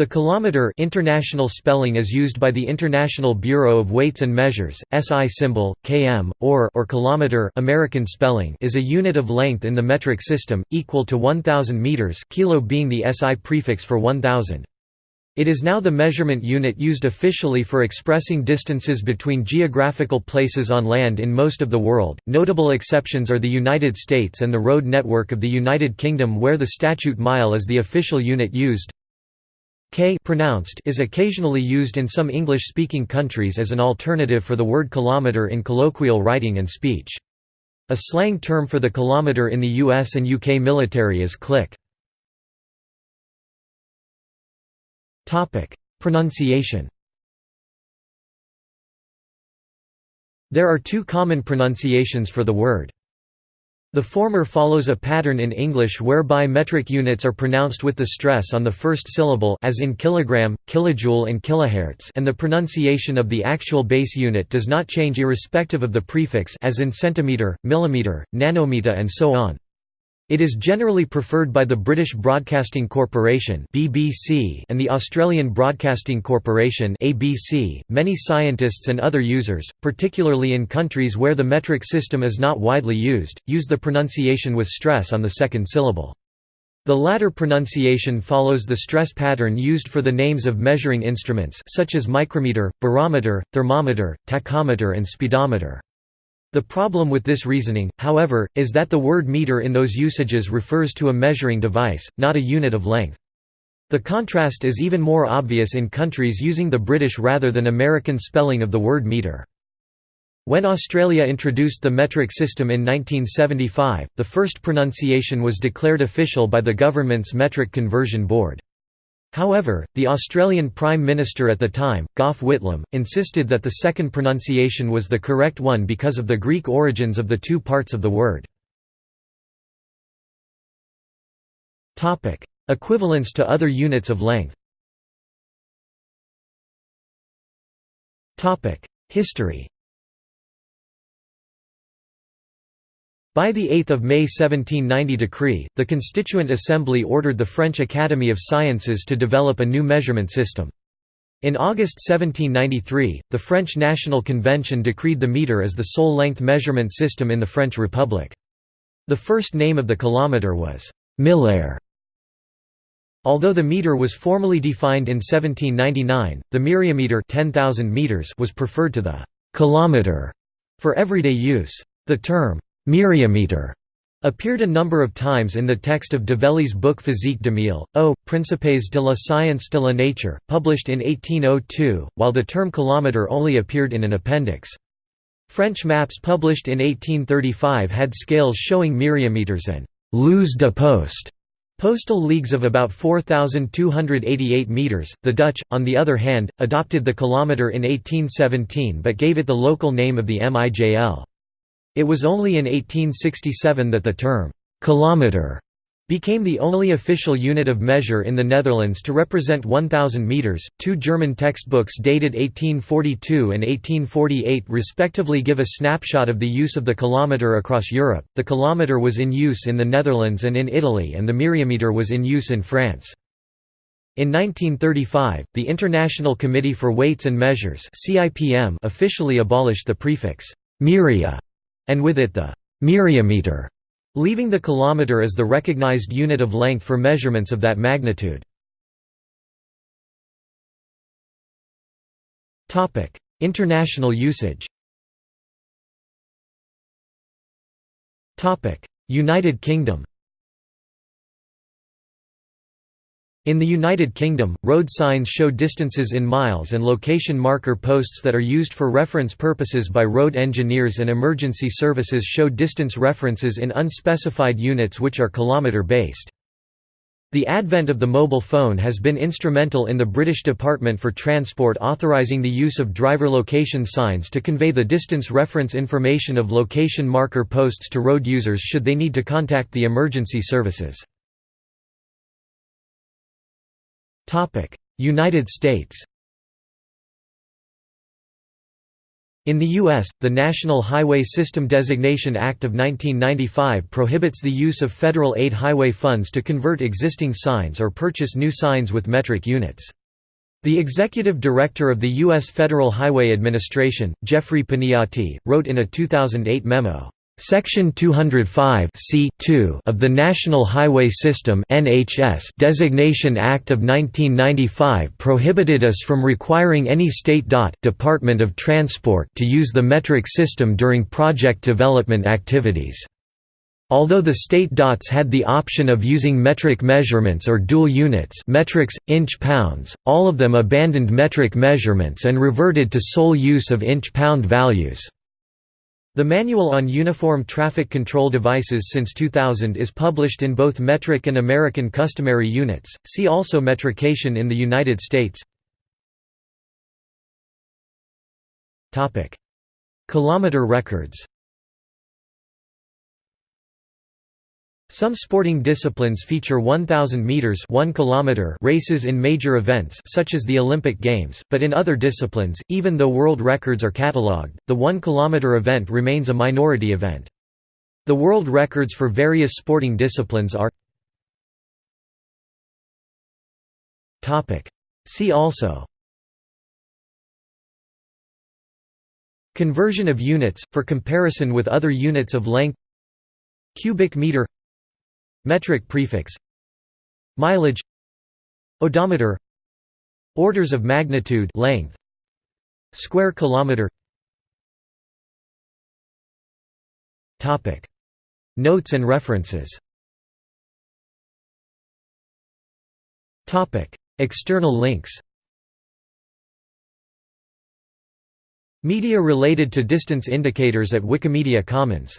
The kilometer international spelling is used by the International Bureau of Weights and Measures. SI symbol km or or kilometer American spelling is a unit of length in the metric system equal to 1000 meters, kilo being the SI prefix for 1000. It is now the measurement unit used officially for expressing distances between geographical places on land in most of the world. Notable exceptions are the United States and the road network of the United Kingdom where the statute mile is the official unit used. K pronounced is occasionally used in some English-speaking countries as an alternative for the word kilometre in colloquial writing and speech. A slang term for the kilometre in the US and UK military is click. Pronunciation There are two common pronunciations for the word. The former follows a pattern in English whereby metric units are pronounced with the stress on the first syllable as in kilogram, kilojoule and kilohertz and the pronunciation of the actual base unit does not change irrespective of the prefix as in centimeter, millimeter, nanometer and so on. It is generally preferred by the British Broadcasting Corporation (BBC) and the Australian Broadcasting Corporation (ABC). Many scientists and other users, particularly in countries where the metric system is not widely used, use the pronunciation with stress on the second syllable. The latter pronunciation follows the stress pattern used for the names of measuring instruments such as micrometer, barometer, thermometer, tachometer and speedometer. The problem with this reasoning, however, is that the word meter in those usages refers to a measuring device, not a unit of length. The contrast is even more obvious in countries using the British rather than American spelling of the word meter. When Australia introduced the metric system in 1975, the first pronunciation was declared official by the government's Metric Conversion Board. However, the Australian Prime Minister at the time, Gough Whitlam, insisted that the second pronunciation was the correct one because of the Greek origins of the two parts of the word. Equivalence to other units of length History By the 8 May 1790 decree, the Constituent Assembly ordered the French Academy of Sciences to develop a new measurement system. In August 1793, the French National Convention decreed the metre as the sole length measurement system in the French Republic. The first name of the kilometre was «millaire». Although the metre was formally defined in 1799, the myriametre 10,000 meters was preferred to the «kilometre» for everyday use. The term Myriameter appeared a number of times in the text of Develey's book Physique d'Emile, Aux Principes de la Science de la Nature, published in 1802, while the term kilometre only appeared in an appendix. French maps published in 1835 had scales showing myriameters and «lieues de poste» Postal leagues of about 4,288 metres. The Dutch, on the other hand, adopted the kilometre in 1817 but gave it the local name of the MIJL. It was only in 1867 that the term «kilometre» became the only official unit of measure in the Netherlands to represent 1,000 metres. Two German textbooks dated 1842 and 1848 respectively give a snapshot of the use of the kilometre across Europe. The kilometre was in use in the Netherlands and in Italy, and the myriameter was in use in France. In 1935, the International Committee for Weights and Measures (CIPM) officially abolished the prefix myria and with it the myriameter, leaving the kilometer as the recognized unit of length for measurements of that magnitude. International usage United Kingdom In the United Kingdom, road signs show distances in miles and location marker posts that are used for reference purposes by road engineers and emergency services show distance references in unspecified units which are kilometre-based. The advent of the mobile phone has been instrumental in the British Department for Transport authorising the use of driver location signs to convey the distance reference information of location marker posts to road users should they need to contact the emergency services. United States In the U.S., the National Highway System Designation Act of 1995 prohibits the use of federal aid highway funds to convert existing signs or purchase new signs with metric units. The executive director of the U.S. Federal Highway Administration, Jeffrey Paniati, wrote in a 2008 memo, Section 205 of the National Highway System Designation Act of 1995 prohibited us from requiring any state DOT Department of Transport to use the metric system during project development activities. Although the state DOTs had the option of using metric measurements or dual units metrics, inch-pounds, all of them abandoned metric measurements and reverted to sole use of inch-pound values. The Manual on Uniform Traffic Control Devices since 2000 is published in both metric and American customary units. See also metrication in the United States. Topic: Kilometer records. Some sporting disciplines feature 1000 meters 1 kilometer races in major events such as the Olympic Games, but in other disciplines, even though world records are catalogued, the 1 kilometer event remains a minority event. The world records for various sporting disciplines are Topic. See also Conversion of units, for comparison with other units of length Cubic meter Metric prefix. Mileage. Odometer. Orders of magnitude. Length. Square kilometer. Topic. Notes and references. Topic. External links. Media related to distance indicators at Wikimedia Commons